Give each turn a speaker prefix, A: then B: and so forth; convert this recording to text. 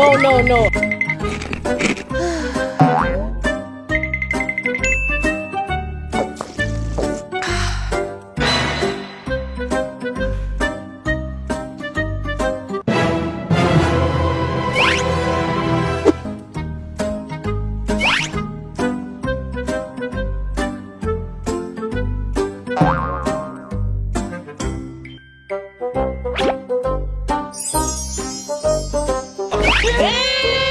A: No, no, no. Ei!